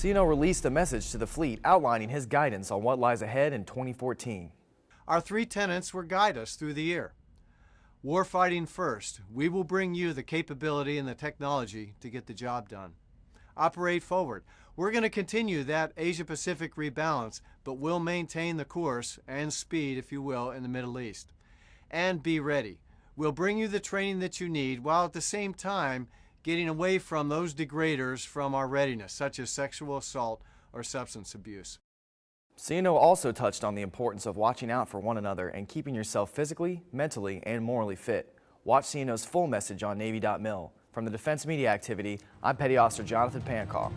CNO released a message to the fleet outlining his guidance on what lies ahead in 2014. Our three tenants will guide us through the year. Warfighting first. We will bring you the capability and the technology to get the job done. Operate forward. We're going to continue that Asia Pacific rebalance, but we'll maintain the course and speed, if you will, in the Middle East. And be ready. We'll bring you the training that you need while at the same time getting away from those degraders from our readiness, such as sexual assault or substance abuse. CNO also touched on the importance of watching out for one another and keeping yourself physically, mentally, and morally fit. Watch CNO's full message on Navy.mil. From the Defense Media Activity, I'm Petty Officer Jonathan Pankow.